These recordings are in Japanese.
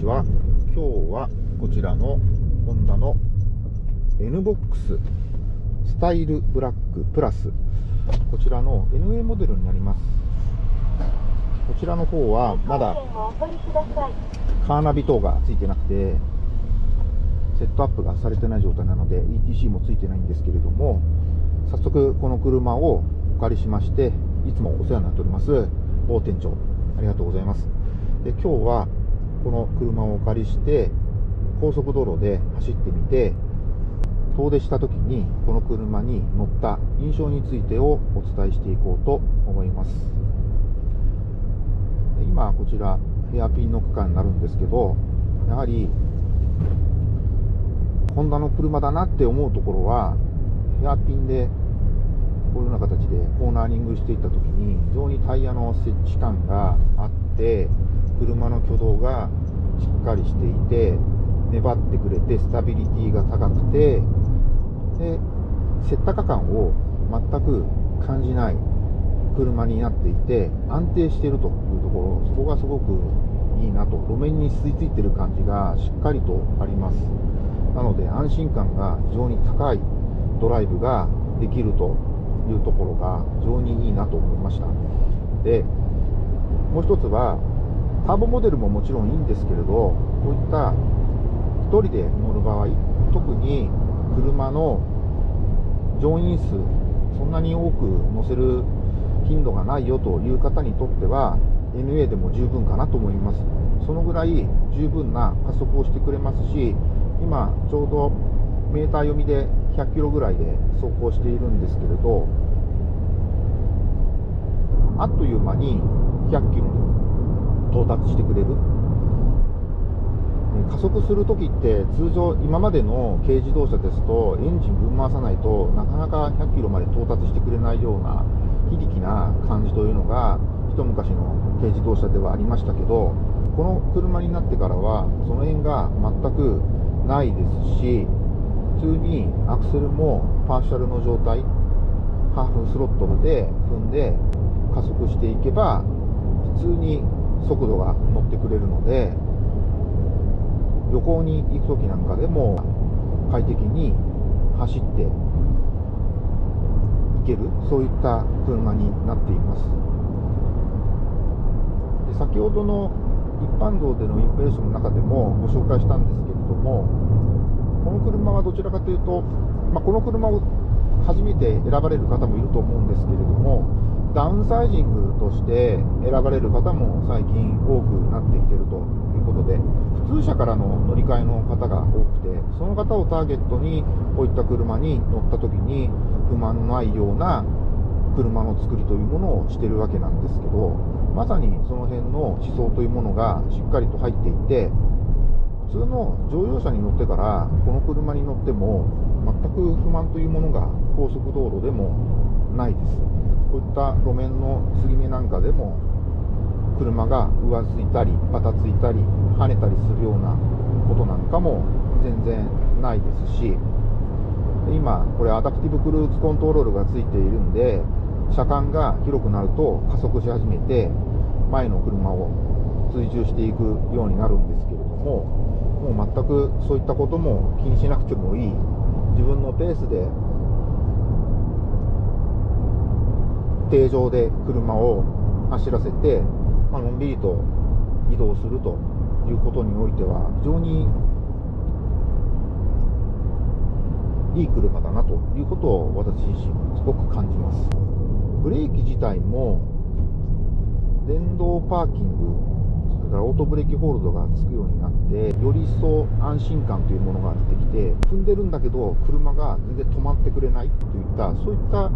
ちは。今日はこちらのホンダの NBOX スタイルブラックプラス。こちらの NA モデルになります。こちらの方はまだカーナビ等がついてなくてセットアップがされてない状態なので ETC もついてないんですけれども早速この車をお借りしましていつもお世話になっております大店長ありがとうございます。で今日はこの車をお借りして高速道路で走ってみて遠出した時にこの車に乗った印象についてをお伝えしていこうと思います。今こちらヘアピンの区間になるんですけどやはりホンダの車だなって思うところはヘアピンでこういうような形でコーナーリングしていった時に非常にタイヤの設置感があって車の挙動がしっかりしていて粘ってくれてスタビリティが高くてで接ったか感を全く感じない車になっていて安定しているというところそこがすごくいいなと路面に吸い付いてる感じがしっかりとあります。なので安心感が非常に高いドライブができるというところが非常にいいなと思いました。でもう一つはターボモデルももちろんいいんですけれどこういった1人で乗る場合特に車の乗員数そんなに多く乗せる頻度がないよという方にとっては NA でも十分かなと思います。そのぐらい十分な加速をしてくれますし今ちょうどメーター読みで100キロぐらいで走行しているんですけれどあっという間に100キロに到達してくれる？加速するときって通常今までの軽自動車ですとエンジンぶん回さないとなかなか100キロまで到達してくれないような非力な感じというのが一昔の軽自動車ではありましたけどこの車になってからはその辺が全くないですし普通にアクセルもパーシャルの状態ハーフスロットルで踏んで加速していけば普通に速度が乗ってくれるので旅行に行く時なんかでも快適に走っていけるそういった車になっています。で先ほどの一般道でのインプレッションの中でもご紹介したんですけれどもこの車はどちらかというと、まあ、この車を初めて選ばれる方もいると思うんですけれどもダウンサイジングとして選ばれる方も最近多くなってきているということで普通車からの乗り換えの方が多くてその方をターゲットにこういった車に乗った時に不満のないような車の作りというものをしてるわけなんですけどまさにその辺の思想というものがしっかりと入っていて普通の乗用車に乗ってからこの車に乗っても全く不満というものが高速道路でもないです。こういった路面の継ぎ目なんかでも車が浮ついたりバタついたり跳ねたりするようなことなんかも全然ないですし今これアダプティブクルーズコントロールがついているんで車間が広くなると加速し始めて前の車を追従していくようになるんですけれどももう全くそういったことも気にしなくてもいい。自分のペースで定常で車を走らせて、まあのんびりと移動するということにおいては非常にいい車だなということを私自身すごく感じます。ブレーキ自体も電動パーキングそれからオートブレーキホールドがつくようになってより一層安心感というものが出てきて踏んでるんだけど車が全然止まってくれないといったそういった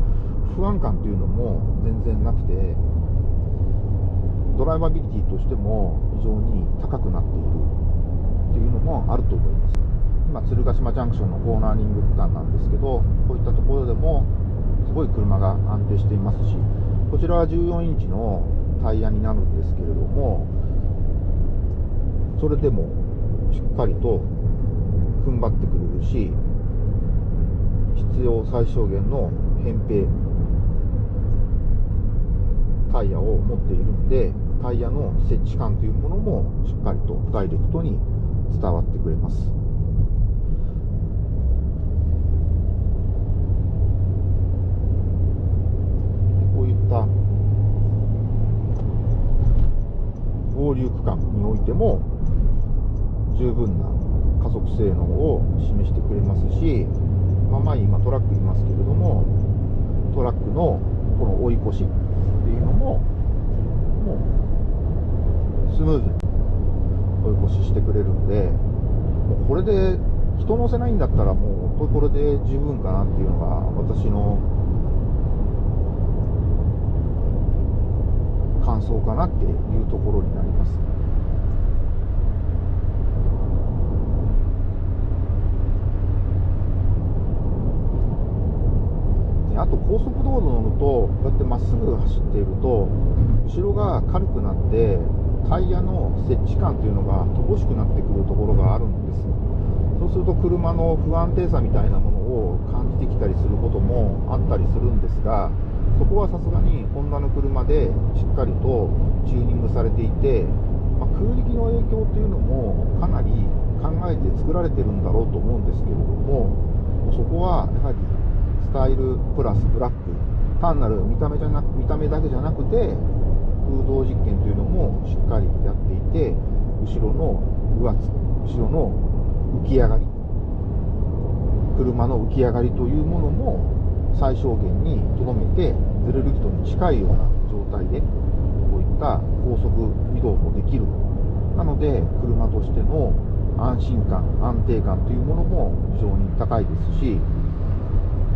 不安感というのも全然なくてドライバビリティとしても非常に高くなっているというのもあると思います。今鶴ヶ島ジャンクションのコーナーリング区間なんですけどこういったところでもすごい車が安定していますしこちらは14インチのタイヤになるんですけれどもそれでもしっかりと踏ん張ってくれるし必要最小限の扁平タイヤを持っているんでタイヤの設置感というものもしっかりとダイレクトに伝わってくれます。こういった合流区間においても十分な加速性能を示してくれますし、まあ、前今トラックいますけれどもトラックのこの追い越しっていうのももうスムーズに追い越ししてくれるんでもうこれで人乗せないんだったらもうこれで十分かなっていうのが私の感想かなっていうところになります。あと高速道路乗るとこうやってまっすぐ走っていると後ろが軽くなってタイヤの設置感というのが乏しくなってくるところがあるんです。そうすると車の不安定さみたいなものを感じてきたりすることもあったりするんですがそこはさすがにホンダの車でしっかりとチューニングされていて、まあ、空力の影響というのもかなり考えて作られてるんだろうと思うんですけれどもそこはやはりスタイルプラスブラック単なる見た目じゃなく見た目だけじゃなくて空洞実験というのもしっかりやっていて後ろの右圧後ろの浮き上がり車の浮き上がりというものも最小限にとどめてズレる人に近いような状態でこういった高速移動もできる。なので車としての安心感安定感というものも非常に高いですし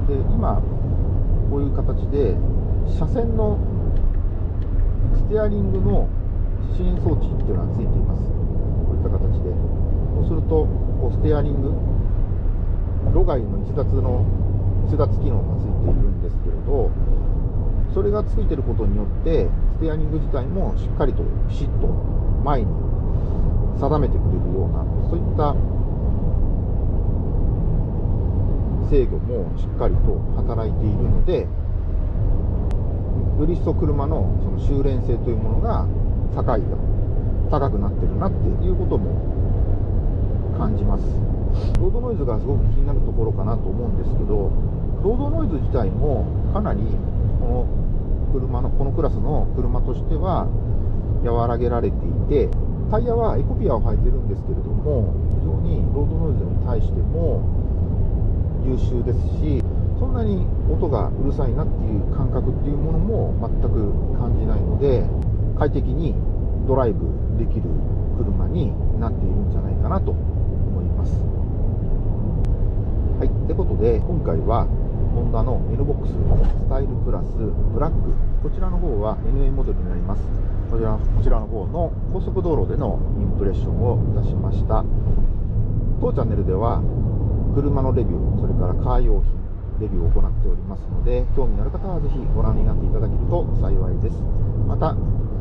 で今こういう形で車線のステアリングの支援装置っていうのがついています。こういった形で。そうするとこうステアリング路外の逸脱の逸脱機能がついているんですけれどそれがついてることによってステアリング自体もしっかりとピシッと前に定めてくれるようなそういった制御もしっかりと働いているのでより一層車のその修練性というものが高い高くなってるなっていうことも感じます。ロードノイズがすごく気になるところかなと思うんですけどロードノイズ自体もかなりこの車のこのクラスの車としては和らげられていてタイヤはエコピアを履いてるんですけれども非常にロードノイズに対しても優秀ですしそんなに音がうるさいなっていう感覚っていうものも全く感じないので快適にドライブできる車になっているんじゃないかなと思います。はいってことで今回はホンダの NBOX スタイルプラスブラック。こちらの方は NA モデルになります。こちらこちらの方の高速道路でのインプレッションをいたしました。当チャンネルでは車のレビューそれからカー用品レビューを行っておりますので興味のある方はぜひご覧になっていただけると幸いです。また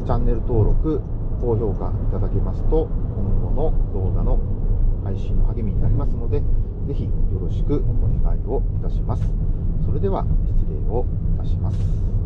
チャンネル登録高評価いただけますと今後の動画の配信の励みになりますのでぜひよろしくお願いをいたします。それでは失礼をいたします。